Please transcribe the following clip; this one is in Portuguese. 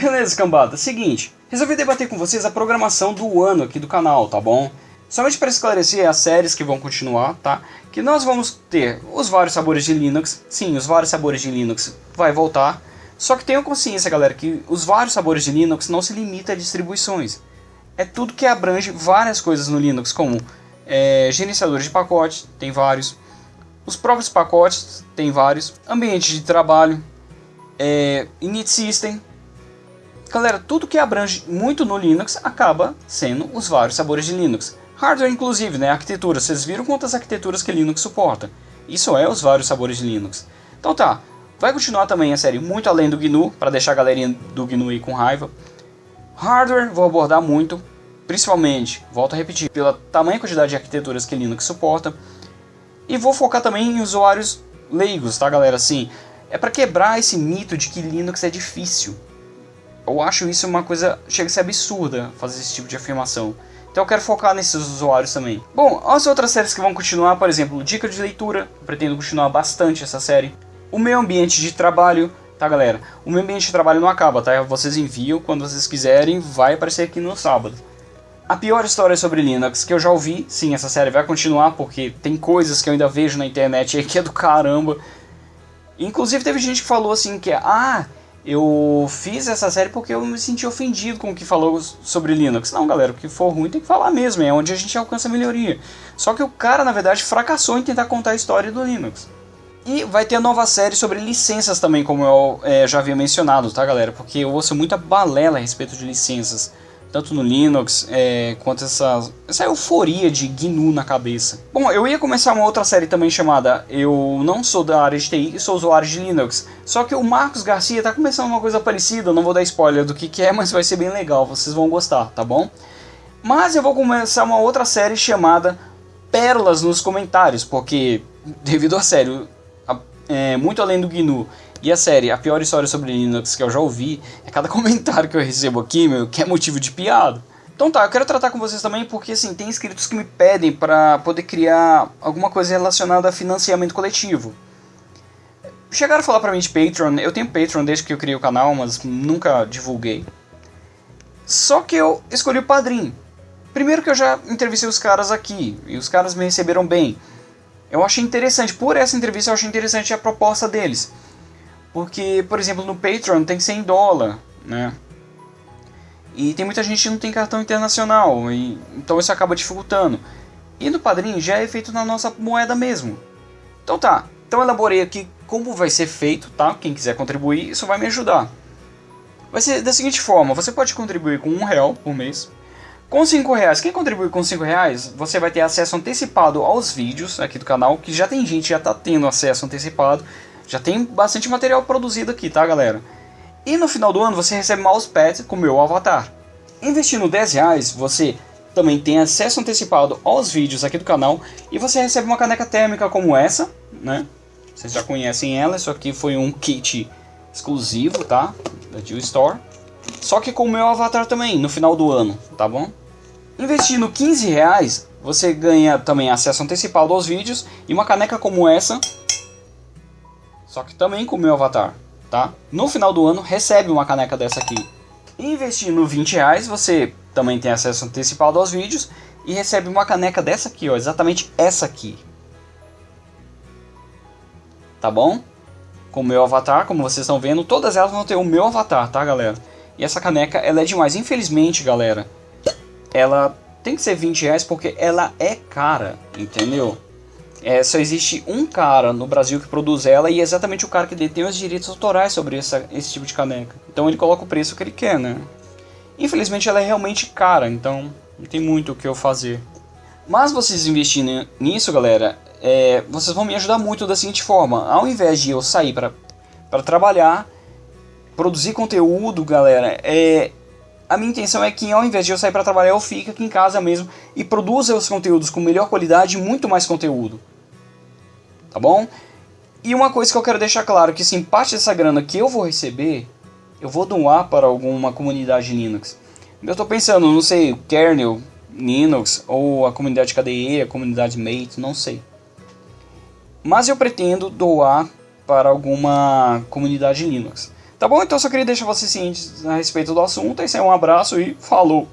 Beleza, cambada. Seguinte, resolvi debater com vocês a programação do ano aqui do canal, tá bom? Somente para esclarecer as séries que vão continuar, tá? Que nós vamos ter os vários sabores de Linux. Sim, os vários sabores de Linux vai voltar. Só que tenham consciência, galera, que os vários sabores de Linux não se limita a distribuições. É tudo que abrange várias coisas no Linux, como é, gerenciadores de pacotes, tem vários. Os próprios pacotes, tem vários. Ambiente de trabalho, é, init system. Galera, tudo que abrange muito no Linux acaba sendo os vários sabores de Linux. Hardware inclusive, né? Arquitetura. Vocês viram quantas arquiteturas que Linux suporta. Isso é os vários sabores de Linux. Então tá, vai continuar também a série muito além do GNU, para deixar a galerinha do GNU aí com raiva. Hardware vou abordar muito, principalmente, volto a repetir, pela tamanha quantidade de arquiteturas que Linux suporta. E vou focar também em usuários leigos, tá galera? Assim, é para quebrar esse mito de que Linux é difícil. Eu acho isso uma coisa, chega a ser absurda fazer esse tipo de afirmação. Então eu quero focar nesses usuários também. Bom, as outras séries que vão continuar, por exemplo, Dica de Leitura, pretendo continuar bastante essa série. O meu ambiente de trabalho, tá galera? O meu ambiente de trabalho não acaba, tá? Vocês enviam quando vocês quiserem, vai aparecer aqui no sábado. A pior história sobre Linux que eu já ouvi, sim, essa série vai continuar porque tem coisas que eu ainda vejo na internet aí que é do caramba. Inclusive teve gente que falou assim que ah, eu fiz essa série porque eu me senti ofendido com o que falou sobre Linux. Não, galera, o que for ruim tem que falar mesmo, é onde a gente alcança a melhoria. Só que o cara, na verdade, fracassou em tentar contar a história do Linux. E vai ter a nova série sobre licenças também, como eu é, já havia mencionado, tá, galera? Porque eu ouço muita balela a respeito de licenças tanto no Linux é, quanto essa, essa euforia de GNU na cabeça. Bom, eu ia começar uma outra série também chamada Eu não sou da área de TI, sou usuário de Linux. Só que o Marcos Garcia tá começando uma coisa parecida, não vou dar spoiler do que, que é, mas vai ser bem legal, vocês vão gostar, tá bom? Mas eu vou começar uma outra série chamada Pérolas nos Comentários, porque devido à série, é, muito além do GNU e a série, a pior história sobre Linux que eu já ouvi, é cada comentário que eu recebo aqui, meu, que é motivo de piada. Então tá, eu quero tratar com vocês também porque assim, tem inscritos que me pedem para poder criar alguma coisa relacionada a financiamento coletivo. Chegaram a falar pra mim de Patreon, eu tenho Patreon desde que eu criei o canal, mas nunca divulguei. Só que eu escolhi o Padrim. Primeiro que eu já entrevistei os caras aqui, e os caras me receberam bem. Eu achei interessante, por essa entrevista eu achei interessante a proposta deles. Porque, por exemplo, no Patreon tem que ser em dólar, né? E tem muita gente que não tem cartão internacional, e, então isso acaba dificultando. E no Padrim já é feito na nossa moeda mesmo. Então tá, então elaborei aqui como vai ser feito, tá? Quem quiser contribuir, isso vai me ajudar. Vai ser da seguinte forma, você pode contribuir com um real por mês. Com cinco reais, quem contribuir com cinco reais, você vai ter acesso antecipado aos vídeos aqui do canal, que já tem gente já está tendo acesso antecipado. Já tem bastante material produzido aqui, tá galera? E no final do ano você recebe mousepads com meu avatar. Investindo 10 reais, você também tem acesso antecipado aos vídeos aqui do canal e você recebe uma caneca térmica como essa, né? Vocês já conhecem ela, isso aqui foi um kit exclusivo, tá? Da Jill Store. Só que com o meu avatar também, no final do ano, tá bom? Investindo 15 reais, você ganha também acesso antecipado aos vídeos e uma caneca como essa só que também com o meu avatar, tá? No final do ano recebe uma caneca dessa aqui. Investindo 20 reais, você também tem acesso antecipado aos vídeos e recebe uma caneca dessa aqui, ó, exatamente essa aqui. Tá bom? Com o meu avatar, como vocês estão vendo, todas elas vão ter o meu avatar, tá, galera? E essa caneca, ela é demais. Infelizmente, galera, ela tem que ser 20 reais porque ela é cara, entendeu? É, só existe um cara no Brasil que produz ela e é exatamente o cara que detém os direitos autorais sobre essa, esse tipo de caneca. Então ele coloca o preço que ele quer, né? Infelizmente ela é realmente cara, então não tem muito o que eu fazer. Mas vocês investindo nisso, galera, é, vocês vão me ajudar muito da seguinte forma. Ao invés de eu sair para trabalhar, produzir conteúdo, galera, é, a minha intenção é que ao invés de eu sair para trabalhar, eu fique aqui em casa mesmo e produza os conteúdos com melhor qualidade e muito mais conteúdo tá bom? E uma coisa que eu quero deixar claro, que sim, parte dessa grana que eu vou receber, eu vou doar para alguma comunidade Linux. Eu estou pensando, não sei, kernel, Linux, ou a comunidade KDE, a comunidade Mate, não sei. Mas eu pretendo doar para alguma comunidade Linux. Tá bom? Então eu só queria deixar vocês cientes a respeito do assunto. Esse é um abraço e falou!